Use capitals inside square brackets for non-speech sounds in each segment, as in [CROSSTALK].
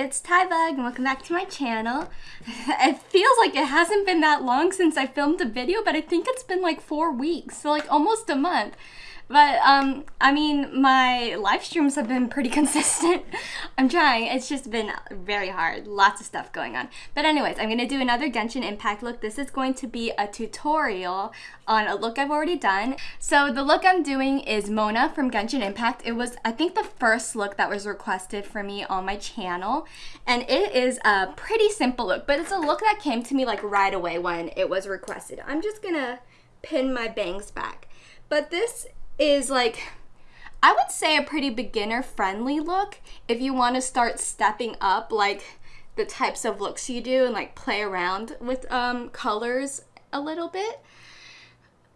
it's Tyvug and welcome back to my channel. [LAUGHS] it feels like it hasn't been that long since I filmed a video, but I think it's been like four weeks, so like almost a month. But, um, I mean, my live streams have been pretty [LAUGHS] consistent. I'm trying. It's just been very hard. Lots of stuff going on. But anyways, I'm going to do another Genshin Impact look. This is going to be a tutorial on a look I've already done. So the look I'm doing is Mona from Genshin Impact. It was, I think, the first look that was requested for me on my channel. And it is a pretty simple look, but it's a look that came to me like right away when it was requested. I'm just going to pin my bangs back. But this is like I would say a pretty beginner friendly look if you want to start stepping up like the types of looks you do and like play around with um, colors a little bit.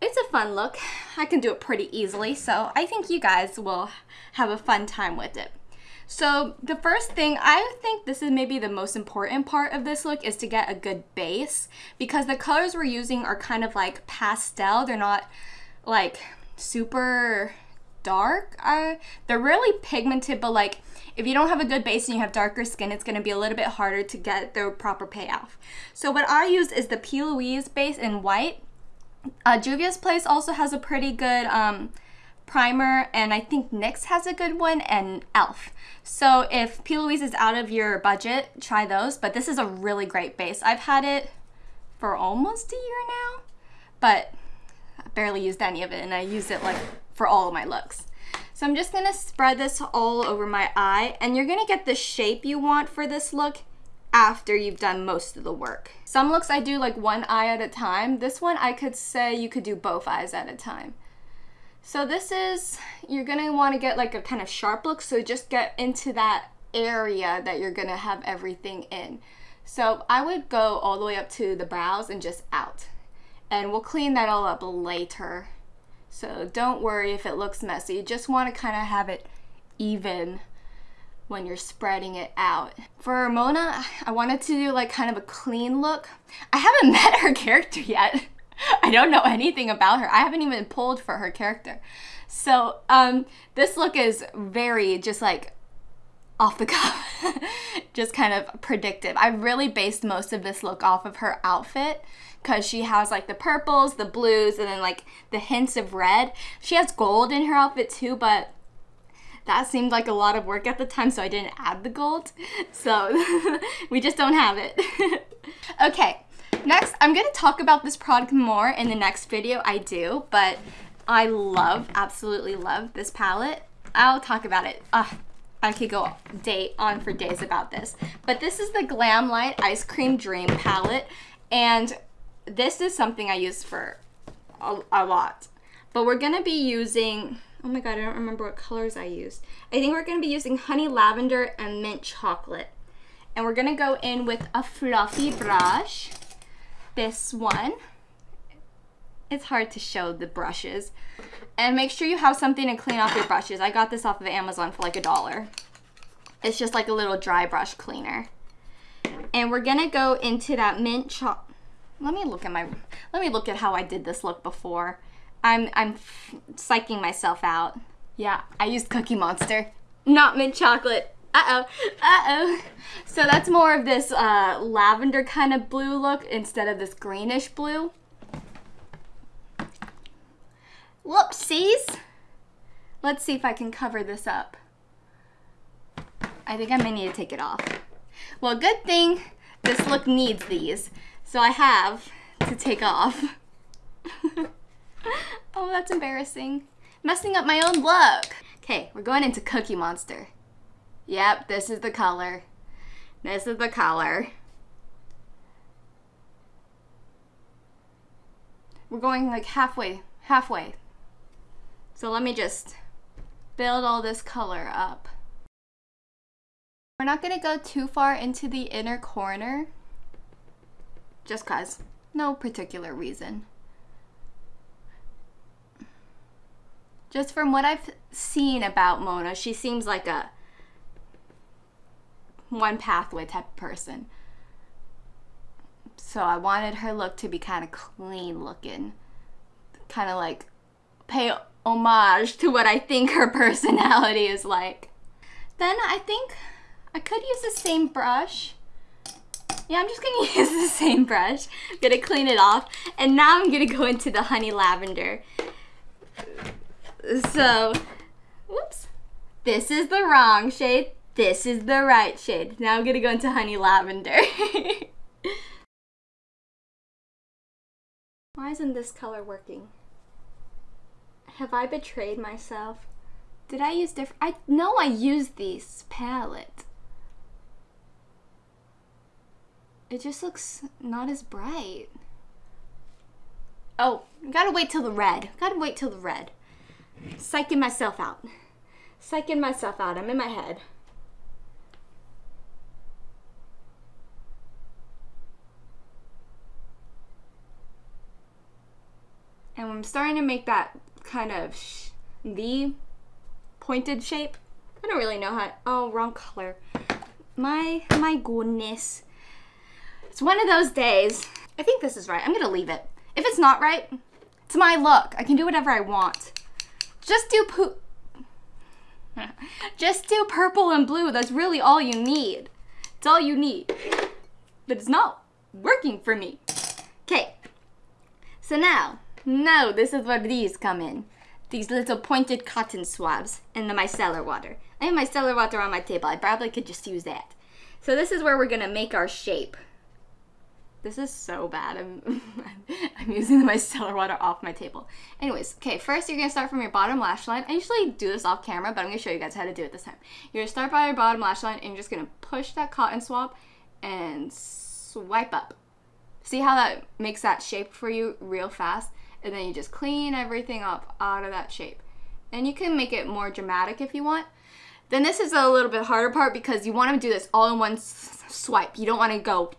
It's a fun look. I can do it pretty easily, so I think you guys will have a fun time with it. So the first thing, I think this is maybe the most important part of this look is to get a good base because the colors we're using are kind of like pastel. They're not like super dark. Uh, they're really pigmented, but like if you don't have a good base and you have darker skin, it's going to be a little bit harder to get the proper payoff. So what I use is the P. Louise base in white. Uh, Juvia's Place also has a pretty good um, primer, and I think NYX has a good one, and e.l.f. So if P. Louise is out of your budget, try those, but this is a really great base. I've had it for almost a year now, but barely used any of it and I use it like for all of my looks. So I'm just gonna spread this all over my eye and you're gonna get the shape you want for this look after you've done most of the work. Some looks I do like one eye at a time. This one I could say you could do both eyes at a time. So this is, you're gonna wanna get like a kind of sharp look, so just get into that area that you're gonna have everything in. So I would go all the way up to the brows and just out and we'll clean that all up later. So don't worry if it looks messy. You just want to kind of have it even when you're spreading it out. For Mona, I wanted to do like kind of a clean look. I haven't [LAUGHS] met her character yet. I don't know anything about her. I haven't even pulled for her character. So um, this look is very just like off the cuff, [LAUGHS] just kind of predictive. I really based most of this look off of her outfit because she has like the purples, the blues, and then like the hints of red. She has gold in her outfit too, but that seemed like a lot of work at the time, so I didn't add the gold. [LAUGHS] So [LAUGHS] we just don't have it. okay, next I'm gonna talk about this product more in the next video I do, but I love, absolutely love this palette. I'll talk about it. Uh, I could go day on for days about this. But this is the Glamlite Ice Cream Dream palette. And this is something I use for a, a lot. But we're going to be using, oh my god, I don't remember what colors I used. I think we're going to be using Honey Lavender and Mint Chocolate. And we're going to go in with a fluffy brush. This one. It's hard to show the brushes. And make sure you have something to clean off your brushes. I got this off of Amazon for like a dollar. It's just like a little dry brush cleaner. And we're gonna go into that mint chocolate let me look at my let me look at how I did this look before. I'm I'm psyching myself out. Yeah, I used Cookie Monster, not mint chocolate. Uh-oh, uh-oh. So that's more of this uh, lavender kind of blue look instead of this greenish blue. Whoopsies. Let's see if I can cover this up. I think I may need to take it off. Well, good thing this look needs these. So I have to take off. [LAUGHS] oh, that's embarrassing. Messing up my own look. Okay, we're going into Cookie Monster. Yep, this is the color. This is the color. We're going like halfway, halfway. So let me just build all this color up. We're not gonna go too far into the inner corner just cause. No particular reason. Just from what I've seen about Mona, she seems like a one pathway type of person. So I wanted her look to be kind of clean looking. Kind of like pay homage to what I think her [LAUGHS] personality is like. Then I think I could use the same brush. Yeah, I'm just gonna [LAUGHS] use the same brush. I'm gonna clean it off. And now I'm gonna go into the honey lavender. So, whoops. This is the wrong shade. This is the right shade. Now I'm gonna go into honey lavender. [LAUGHS] Why isn't this color working? Have I betrayed myself? Did I use different? I know I used this palette. It just looks not as bright. Oh, gotta wait till the red. Gotta wait till the red. Psyching myself out. Psyching myself out. I'm in my head. And I'm starting to make that kind of the pointed shape. I don't really know how. Oh, wrong color. My my goodness. It's one of those days. I think this is right. I'm gonna leave it. If it's not right, it's my look. I can do whatever I want. Just do poo. [LAUGHS] Just do purple and blue. That's really all you need. It's all you need. But it's not working for me. Okay. So now, now this is where these come in these little pointed cotton swabs in the micellar water. I have micellar water on my table. I probably could just use that. So this is where we're gonna make our shape. This is so bad. I'm, [LAUGHS] I'm using the micellar water off my table. Anyways, okay, first you're gonna start from your bottom lash line. I usually do this off camera, but I'm gonna show you guys how to do it this time. You're gonna start by your bottom lash line and you're just gonna push that cotton swab and swipe up. See how that makes that shape for you real fast? And then you just clean everything up out of that shape. And you can make it more dramatic if you want. Then this is a little bit harder part because you want to do this all in one swipe. You don't want to go,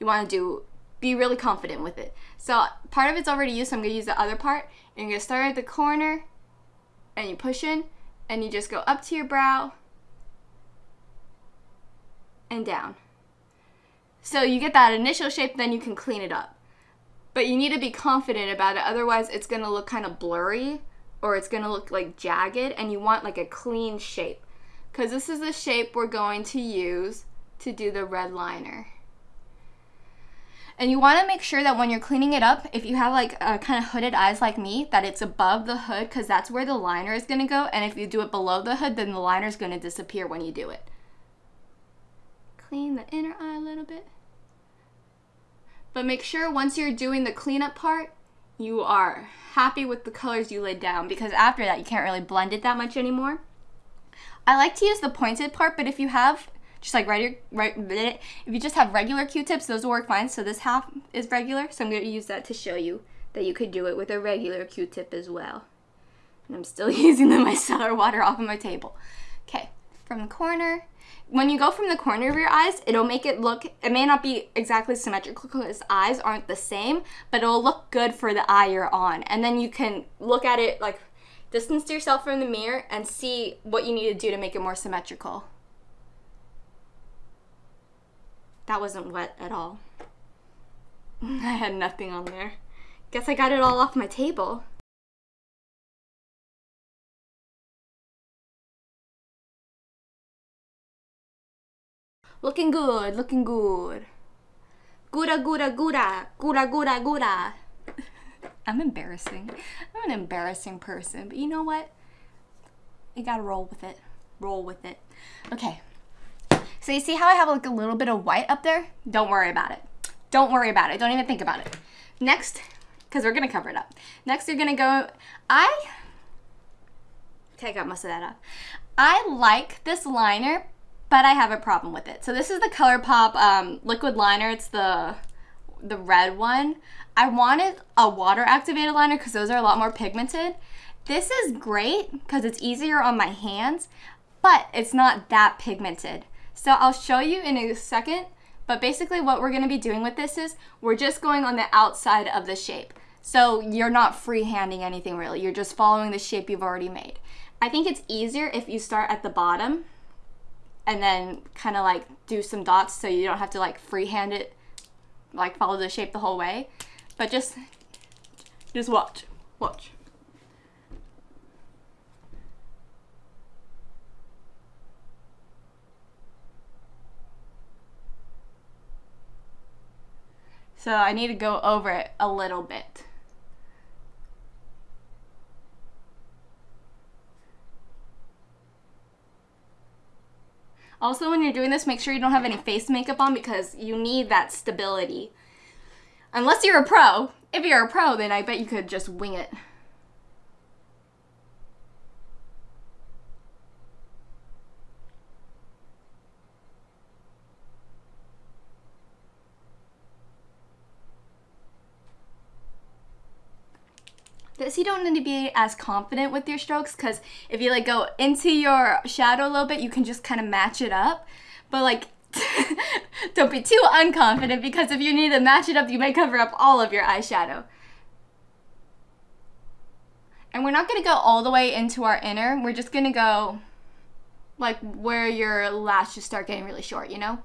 you want to do, be really confident with it. So part of it's already used, so I'm going to use the other part. And you're going to start at the corner and you push in and you just go up to your brow and down. So you get that initial shape, then you can clean it up but you need to be confident about it otherwise it's going to look kind of blurry or it's going to look like jagged and you want like a clean shape. Because this is the shape we're going to use to do the red liner and you want to make sure that when you're cleaning it up if you have like a kind of hooded eyes like me that it's above the hood because that's where the liner is going to go and if you do it below the hood then the liner is going to disappear when you do it. Clean the inner eye a little bit but make sure once you're doing the cleanup part, you are happy with the colors you laid down because after that you can't really blend it that much anymore. I like to use the pointed part, but if you have just like regular, right, if you just have regular Q-tips, those will work fine. So this half is regular, so I'm going to use that to show you that you could do it with a regular Q-tip as well. And I'm still [LAUGHS] using the micellar water off of my table. Okay, from the corner, when you go from the corner of your eyes, it'll make it look, it may not be exactly symmetrical because eyes aren't the same, but it'll look good for the eye you're on. And then you can look at it like, distance yourself from the mirror and see what you need to do to make it more symmetrical. That wasn't wet at all. [LAUGHS] I had nothing on there. Guess I got it all off my table. Looking good, looking good. Gura, gura, gura, gura, gura, gura. [LAUGHS] I'm embarrassing. I'm an embarrassing person, but you know what? You gotta roll with it. Roll with it. Okay. So you see how I have like a little bit of white up there? Don't worry about it. Don't worry about it. Don't even think about it. Next, because we're gonna cover it up. Next, you're gonna go, I, okay, I got most of that off. I like this liner but I have a problem with it. So this is the ColourPop um, liquid liner. It's the the red one. I wanted a water activated liner because those are a lot more pigmented. This is great because it's easier on my hands, but it's not that pigmented. So I'll show you in a second, but basically what we're gonna be doing with this is we're just going on the outside of the shape. So you're not freehanding anything really, you're just following the shape you've already made. I think it's easier if you start at the bottom and then kind of like do some dots so you don't have to like freehand it, like follow the shape the whole way. But just, just watch, watch. So I need to go over it a little bit. Also, when you're doing this, make sure you don't have any face makeup on because you need that stability. Unless you're a pro. If you're a pro, then I bet you could just wing it. This you don't need to be as confident with your strokes? Because if you like go into your shadow a little bit you can just kind of match it up. But like [LAUGHS] don't be too unconfident because if you need to match it up you may cover up all of your eyeshadow. And we're not going to go all the way into our inner. We're just going to go like where your lashes start getting really short you know?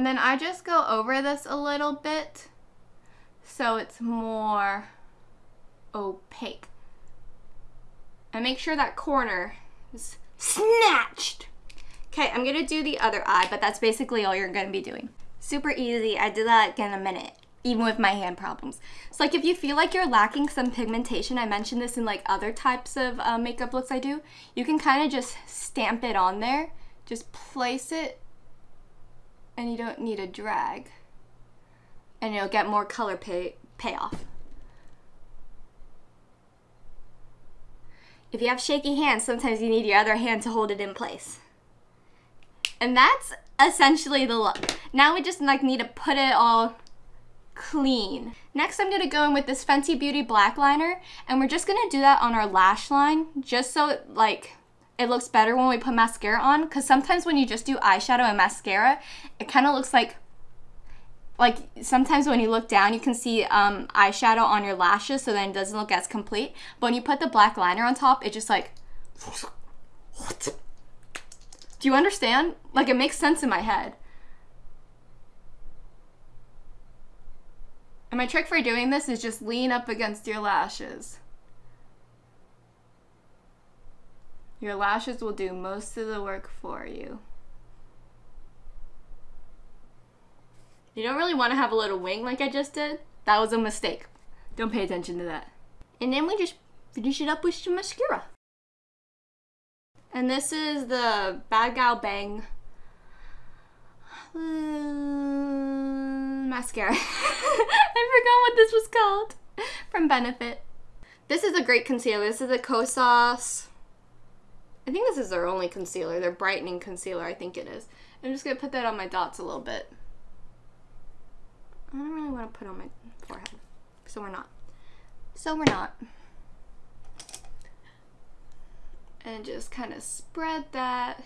And then I just go over this a little bit so it's more opaque. And make sure that corner is snatched. Okay, I'm gonna do the other eye, but that's basically all you're gonna be doing. Super easy, I did that in a minute, even with my hand problems. So like if you feel like you're lacking some pigmentation, I mentioned this in like other types of uh, makeup looks I do, you can kind of just stamp it on there, just place it, and you don't need a drag and you'll get more color pay payoff. If you have shaky hands, sometimes you need your other hand to hold it in place. And that's essentially the look. Now we just like need to put it all clean. Next I'm gonna go in with this Fenty Beauty black liner and we're just gonna do that on our lash line just so it, like it looks better when we put mascara on because sometimes when you just do eyeshadow and mascara it kind of looks like like sometimes when you look down you can see um, eyeshadow on your lashes so then it doesn't look as complete. But when you put the black liner on top it just like what? Do you understand? Like it makes sense in my head. And my trick for doing this is just lean up against your lashes. Your lashes will do most of the work for you You don't really want to have a little wing like I just did. That was a mistake. Don't pay attention to that. And then we just finish it up with some mascara. And this is the Bad Gal Bang uh, mascara. [LAUGHS] I forgot what this was called from Benefit. This is a great concealer. This is a Kosas. I think this is their only concealer. Their brightening concealer, I think it is. I'm just going to put that on my dots a little bit. I don't really want to put on my forehead. So we're not. So we're not. And just kind of spread that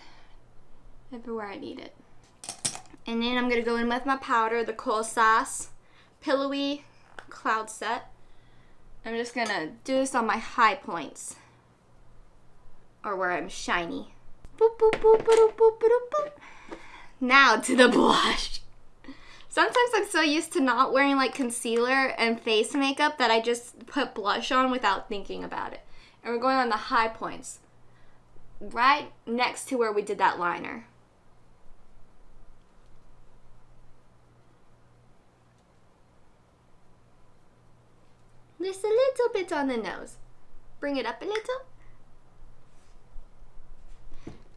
everywhere I need it. And then I'm going to go in with my powder, the Kosas Pillowy Cloud Set. I'm just going to do this on my high points. Or where I'm shiny. Boop, boop, boop, now to the [LAUGHS] blush. Sometimes I'm so used to not wearing like concealer and face makeup that I just put blush on without thinking about it. And we're going on the high points. Right next to where we did that liner. Just a little bit on the nose. Bring it up a little.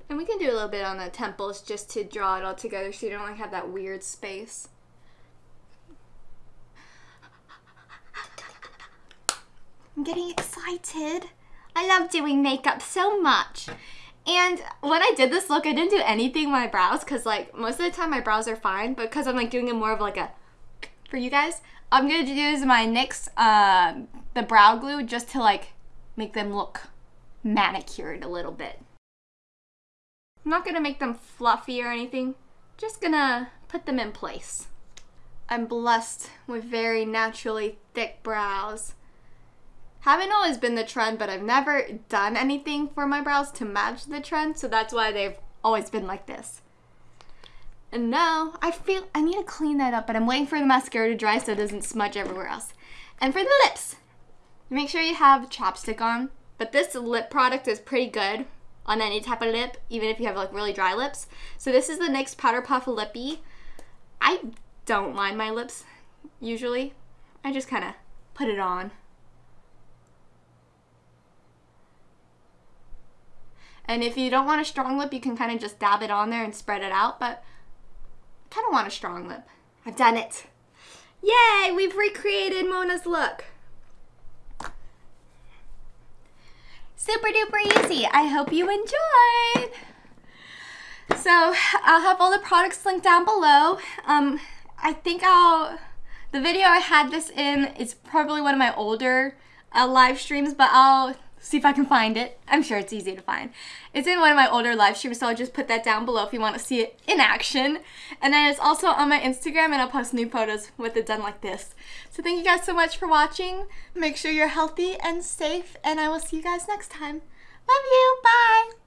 And we can do a little bit on the temples just to draw it all together so you don't like have that weird space. I'm getting excited. I love doing makeup so much. And when I did this look, I didn't do anything with my brows because like most of the time my brows are fine, but because I'm like doing it more of like a, for you guys, I'm going to use my NYX, uh, the brow glue just to like make them look manicured a little bit. I'm not going to make them fluffy or anything, just gonna put them in place. I'm blessed with very naturally thick brows haven't always been the trend, but I've never done anything for my brows to match the trend, so that's why they've always been like this. And now I feel I need to clean that up, but I'm waiting for the mascara to dry so it doesn't smudge everywhere else. And for the lips, make sure you have chapstick on. But this lip product is pretty good. on any type of lip, even if you have like really dry lips. So this is the NYX Powder Puff Lippy. I don't line my lips usually. I just kind of put it on. And if you don't want a strong lip, you can kind of just dab it on there and spread it out, but I kind of want a strong lip. I've done it. Yay, we've recreated Mona's look. Super duper easy. I hope you enjoyed. So I'll have all the products linked down below. Um, I think I'll, the video I had this in is probably one of my older uh, live streams, but I'll see if I can find it. I'm sure it's easy to find. It's in one of my older live streams, so I'll just put that down below if you want to see it in action. And then it's also on my Instagram, and I'll post new photos with it done like this. So thank you guys so much for watching. Make sure you're healthy and safe, and I will see you guys next time. Love you. Bye.